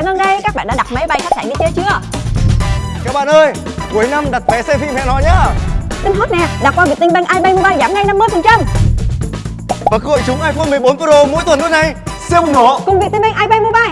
Khải Ngân đây, các bạn đã đặt máy bay khách sạn đi chơi chưa? Các bạn ơi, cuối năm đặt vé xem phim hẹn hò nhá. Tin hot nè, đặt qua Vietinbank iBank Mobile giảm ngay 50% Và cơ hội trúng iPhone 14 Pro mỗi tuần luôn này. Siêu bùng nổ Cùng Vietinbank iBank Mobile.